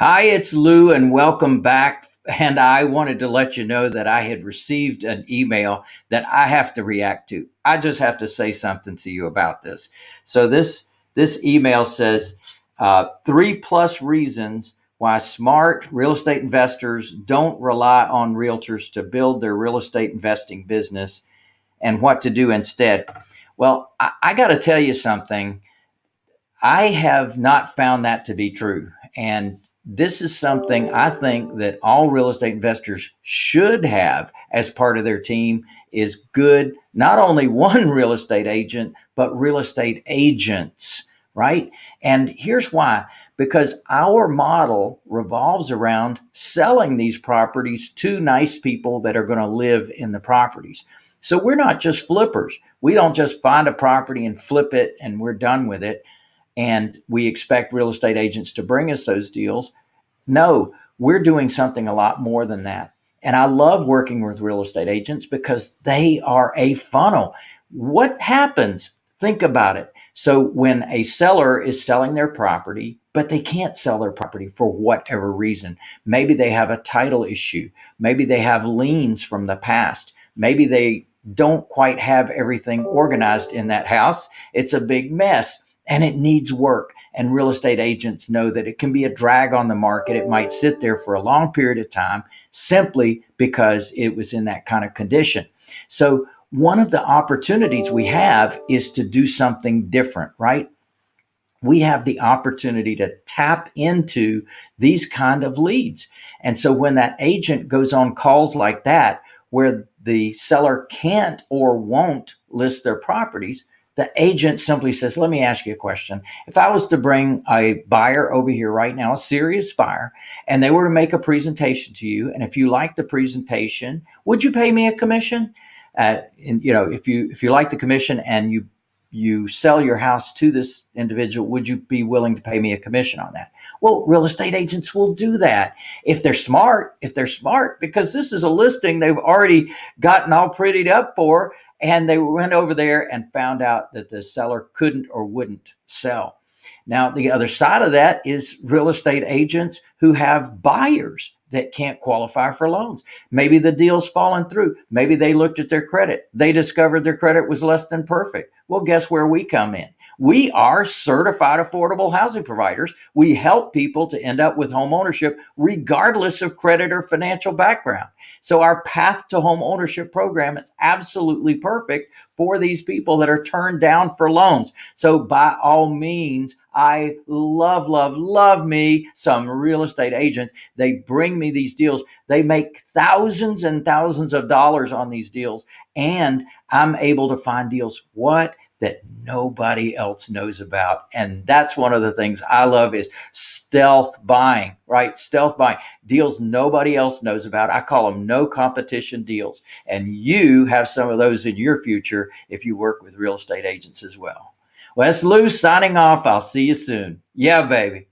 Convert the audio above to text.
Hi, it's Lou, and welcome back. And I wanted to let you know that I had received an email that I have to react to. I just have to say something to you about this. So this this email says uh, three plus reasons why smart real estate investors don't rely on realtors to build their real estate investing business, and what to do instead. Well, I, I got to tell you something. I have not found that to be true, and this is something I think that all real estate investors should have as part of their team is good, not only one real estate agent, but real estate agents, right? And here's why, because our model revolves around selling these properties to nice people that are going to live in the properties. So we're not just flippers. We don't just find a property and flip it and we're done with it and we expect real estate agents to bring us those deals. No, we're doing something a lot more than that. And I love working with real estate agents because they are a funnel. What happens? Think about it. So when a seller is selling their property, but they can't sell their property for whatever reason, maybe they have a title issue, maybe they have liens from the past, maybe they don't quite have everything organized in that house. It's a big mess and it needs work. And real estate agents know that it can be a drag on the market. It might sit there for a long period of time simply because it was in that kind of condition. So, one of the opportunities we have is to do something different, right? We have the opportunity to tap into these kind of leads. And so when that agent goes on calls like that, where the seller can't or won't list their properties, the agent simply says, Let me ask you a question. If I was to bring a buyer over here right now, a serious buyer, and they were to make a presentation to you, and if you like the presentation, would you pay me a commission? Uh, and you know, if you if you like the commission and you you sell your house to this individual, would you be willing to pay me a commission on that? Well, real estate agents will do that if they're smart, if they're smart, because this is a listing they've already gotten all prettied up for. And they went over there and found out that the seller couldn't or wouldn't sell. Now, the other side of that is real estate agents who have buyers that can't qualify for loans. Maybe the deal's fallen through. Maybe they looked at their credit. They discovered their credit was less than perfect. Well, guess where we come in? We are certified affordable housing providers. We help people to end up with home ownership regardless of credit or financial background. So our path to home ownership program is absolutely perfect for these people that are turned down for loans. So by all means, I love, love, love me some real estate agents. They bring me these deals. They make thousands and thousands of dollars on these deals. And I'm able to find deals. What? That nobody else knows about. And that's one of the things I love is stealth buying, right? Stealth buying deals nobody else knows about. I call them no competition deals. And you have some of those in your future if you work with real estate agents as well. Well, that's Lou signing off. I'll see you soon. Yeah, baby.